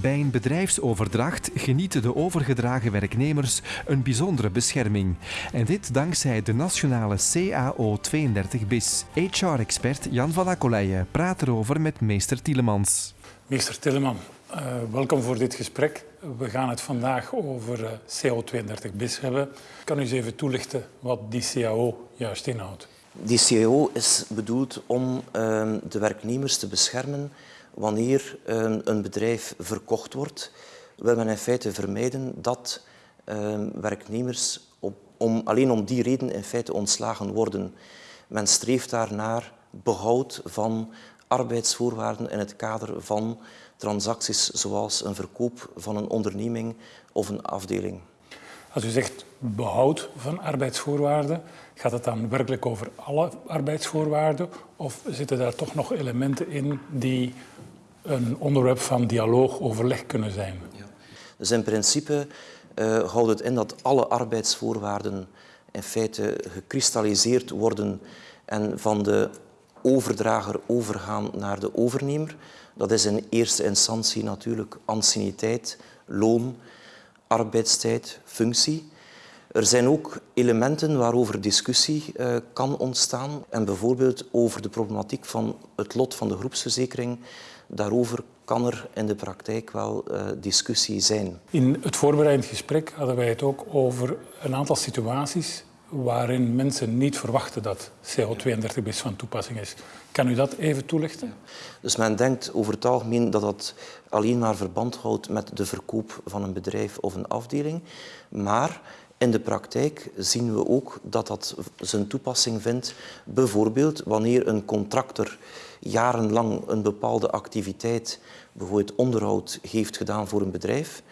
Bij een bedrijfsoverdracht genieten de overgedragen werknemers een bijzondere bescherming. En dit dankzij de nationale CAO 32 BIS. HR-expert Jan van Akkoleijen praat erover met meester Tielemans. Meester Tilleman, uh, welkom voor dit gesprek. We gaan het vandaag over uh, CAO 32 BIS hebben. Kan u eens even toelichten wat die CAO juist inhoudt? Die CAO is bedoeld om uh, de werknemers te beschermen wanneer een bedrijf verkocht wordt, wil men in feite vermijden dat werknemers op, om, alleen om die reden in feite ontslagen worden. Men streeft daarnaar behoud van arbeidsvoorwaarden in het kader van transacties zoals een verkoop van een onderneming of een afdeling. Als u zegt behoud van arbeidsvoorwaarden, gaat het dan werkelijk over alle arbeidsvoorwaarden of zitten daar toch nog elementen in die een onderwerp van dialoog, overleg kunnen zijn? Ja. Dus in principe uh, houdt het in dat alle arbeidsvoorwaarden in feite gekristalliseerd worden en van de overdrager overgaan naar de overnemer. Dat is in eerste instantie natuurlijk anciëniteit, loon, arbeidstijd, functie. Er zijn ook elementen waarover discussie uh, kan ontstaan en bijvoorbeeld over de problematiek van het lot van de groepsverzekering. Daarover kan er in de praktijk wel uh, discussie zijn. In het voorbereidend gesprek hadden wij het ook over een aantal situaties waarin mensen niet verwachten dat CO32 bis van toepassing is. Kan u dat even toelichten? Dus men denkt over het algemeen dat dat alleen maar verband houdt met de verkoop van een bedrijf of een afdeling. Maar in de praktijk zien we ook dat dat zijn toepassing vindt, bijvoorbeeld wanneer een contractor jarenlang een bepaalde activiteit, bijvoorbeeld onderhoud, heeft gedaan voor een bedrijf.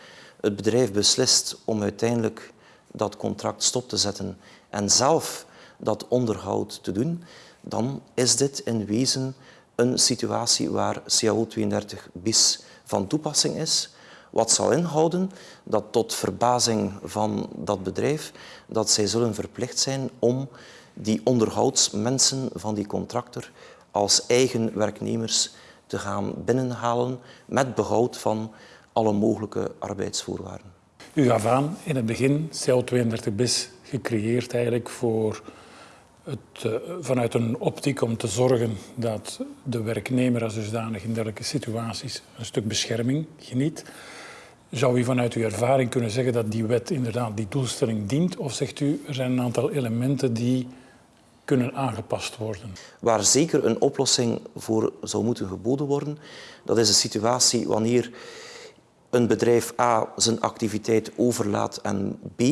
Het bedrijf beslist om uiteindelijk dat contract stop te zetten en zelf dat onderhoud te doen, dan is dit in wezen een situatie waar CAO 32 bis van toepassing is. Wat zal inhouden dat tot verbazing van dat bedrijf dat zij zullen verplicht zijn om die onderhoudsmensen van die contractor als eigen werknemers te gaan binnenhalen met behoud van alle mogelijke arbeidsvoorwaarden. U gaf aan in het begin CO32 bis gecreëerd eigenlijk voor het, uh, vanuit een optiek om te zorgen dat de werknemer als dusdanig in dergelijke situaties een stuk bescherming geniet. Zou u vanuit uw ervaring kunnen zeggen dat die wet inderdaad die doelstelling dient? Of zegt u, er zijn een aantal elementen die kunnen aangepast worden? Waar zeker een oplossing voor zou moeten geboden worden, dat is een situatie wanneer een bedrijf A zijn activiteit overlaat aan B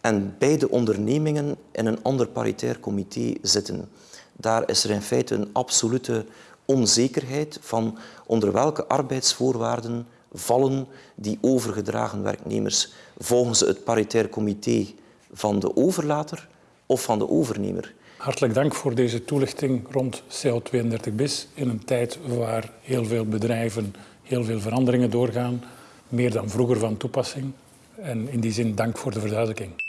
en beide ondernemingen in een ander paritair comité zitten. Daar is er in feite een absolute onzekerheid van onder welke arbeidsvoorwaarden vallen die overgedragen werknemers volgens het paritair comité van de overlater of van de overnemer. Hartelijk dank voor deze toelichting rond CO32 bis in een tijd waar heel veel bedrijven heel veel veranderingen doorgaan, meer dan vroeger van toepassing. En in die zin dank voor de verduidelijking.